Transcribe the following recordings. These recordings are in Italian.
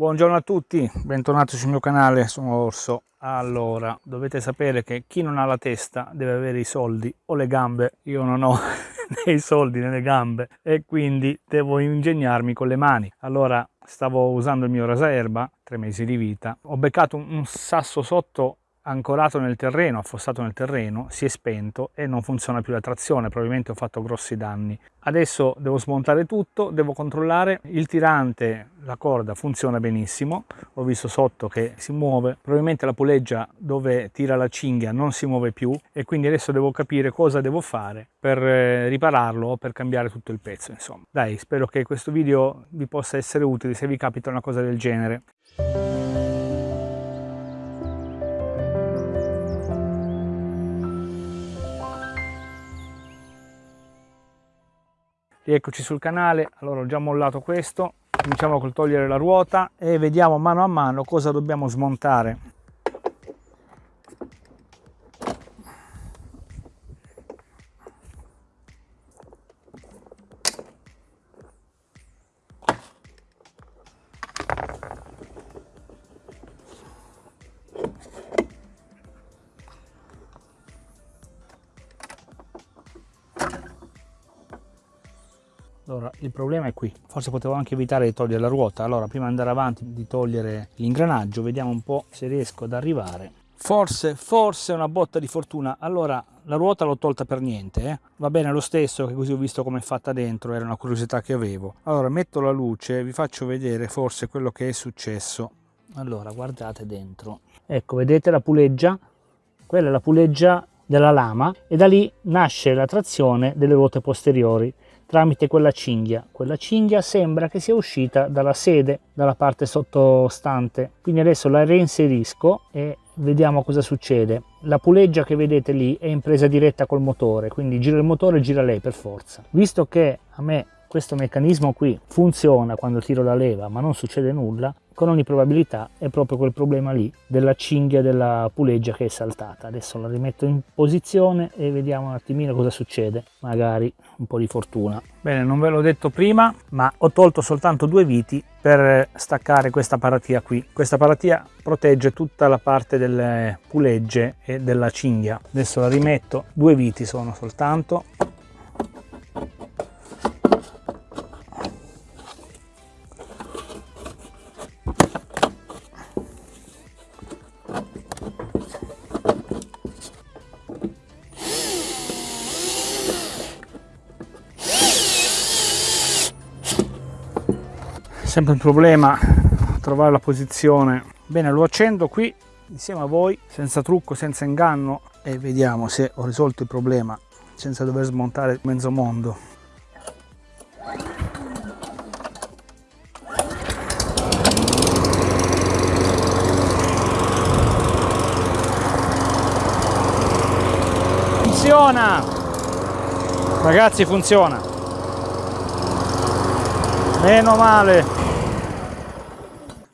Buongiorno a tutti, bentornati sul mio canale, sono Orso. Allora, dovete sapere che chi non ha la testa deve avere i soldi o le gambe. Io non ho né i soldi né le gambe e quindi devo ingegnarmi con le mani. Allora, stavo usando il mio rasaerba, tre mesi di vita, ho beccato un sasso sotto ancorato nel terreno, affossato nel terreno, si è spento e non funziona più la trazione, probabilmente ho fatto grossi danni. Adesso devo smontare tutto, devo controllare il tirante, la corda funziona benissimo, ho visto sotto che si muove, probabilmente la puleggia dove tira la cinghia non si muove più e quindi adesso devo capire cosa devo fare per eh, ripararlo o per cambiare tutto il pezzo insomma. Dai, spero che questo video vi possa essere utile se vi capita una cosa del genere. Rieccoci sul canale. Allora ho già mollato questo. Cominciamo col togliere la ruota e vediamo mano a mano cosa dobbiamo smontare allora il problema è qui. Forse potevo anche evitare di togliere la ruota. Allora prima di andare avanti di togliere l'ingranaggio vediamo un po' se riesco ad arrivare. Forse forse una botta di fortuna. Allora la ruota l'ho tolta per niente eh? va bene lo stesso che così ho visto come è fatta dentro era una curiosità che avevo. Allora metto la luce vi faccio vedere forse quello che è successo. Allora guardate dentro. Ecco vedete la puleggia? Quella è la puleggia della lama e da lì nasce la trazione delle ruote posteriori tramite quella cinghia. Quella cinghia sembra che sia uscita dalla sede, dalla parte sottostante. Quindi adesso la reinserisco e vediamo cosa succede. La puleggia che vedete lì è in presa diretta col motore, quindi gira il motore e gira lei per forza. Visto che a me questo meccanismo qui funziona quando tiro la leva ma non succede nulla, con ogni probabilità è proprio quel problema lì della cinghia della puleggia che è saltata. Adesso la rimetto in posizione e vediamo un attimino cosa succede. Magari un po' di fortuna. Bene non ve l'ho detto prima ma ho tolto soltanto due viti per staccare questa paratia qui. Questa paratia protegge tutta la parte delle pulegge e della cinghia. Adesso la rimetto. Due viti sono soltanto sempre un problema trovare la posizione. Bene lo accendo qui insieme a voi senza trucco senza inganno e vediamo se ho risolto il problema senza dover smontare mezzo mondo. Funziona! Ragazzi funziona. Meno male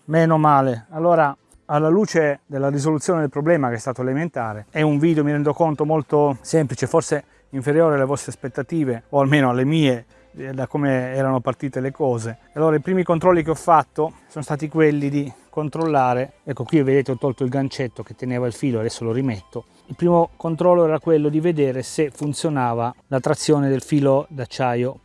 meno male. Allora alla luce della risoluzione del problema che è stato elementare è un video mi rendo conto molto semplice forse inferiore alle vostre aspettative o almeno alle mie eh, da come erano partite le cose. Allora i primi controlli che ho fatto sono stati quelli di controllare. Ecco qui vedete ho tolto il gancetto che teneva il filo adesso lo rimetto. Il primo controllo era quello di vedere se funzionava la trazione del filo d'acciaio.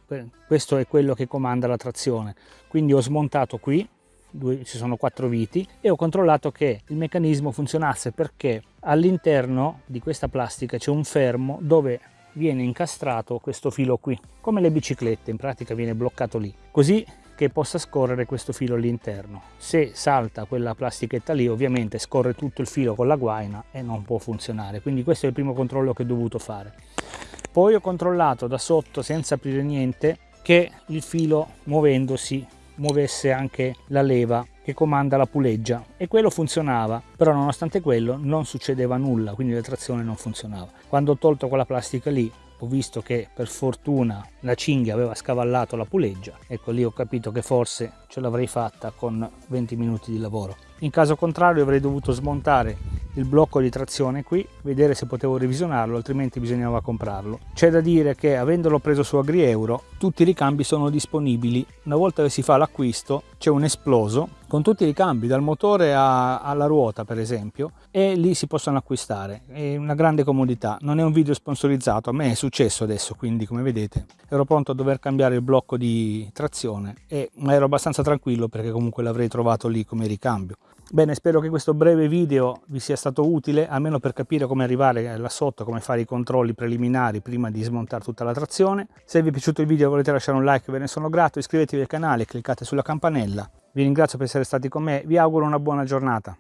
Questo è quello che comanda la trazione. Quindi ho smontato qui due, ci sono quattro viti e ho controllato che il meccanismo funzionasse perché all'interno di questa plastica c'è un fermo dove viene incastrato questo filo qui come le biciclette in pratica viene bloccato lì così che possa scorrere questo filo all'interno. Se salta quella plastichetta lì ovviamente scorre tutto il filo con la guaina e non può funzionare quindi questo è il primo controllo che ho dovuto fare. Poi ho controllato da sotto senza aprire niente che il filo muovendosi muovesse anche la leva che comanda la puleggia. E quello funzionava però nonostante quello non succedeva nulla quindi la trazione non funzionava. Quando ho tolto quella plastica lì ho visto che per fortuna la cinghia aveva scavallato la puleggia. Ecco lì ho capito che forse ce l'avrei fatta con 20 minuti di lavoro. In caso contrario avrei dovuto smontare il blocco di trazione qui, vedere se potevo revisionarlo, altrimenti bisognava comprarlo. C'è da dire che avendolo preso su AgriEuro, tutti i ricambi sono disponibili. Una volta che si fa l'acquisto c'è un esploso con tutti i ricambi, dal motore a, alla ruota per esempio, e lì si possono acquistare. È una grande comodità. Non è un video sponsorizzato, a me è successo adesso, quindi come vedete ero pronto a dover cambiare il blocco di trazione, e, ma ero abbastanza tranquillo perché comunque l'avrei trovato lì come ricambio. Bene, spero che questo breve video vi sia stato utile, almeno per capire come arrivare là sotto, come fare i controlli preliminari prima di smontare tutta la trazione. Se vi è piaciuto il video e volete lasciare un like ve ne sono grato, iscrivetevi al canale, cliccate sulla campanella. Vi ringrazio per essere stati con me, vi auguro una buona giornata.